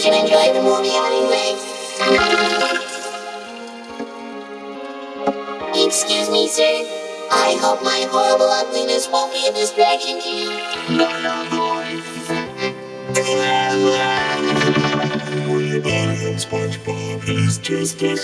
should enjoy the movie anyway. Excuse me, sir. I hope my horrible ugliness won't be a distraction to you. Not your voice. Don't worry about him, SpongeBob He's just a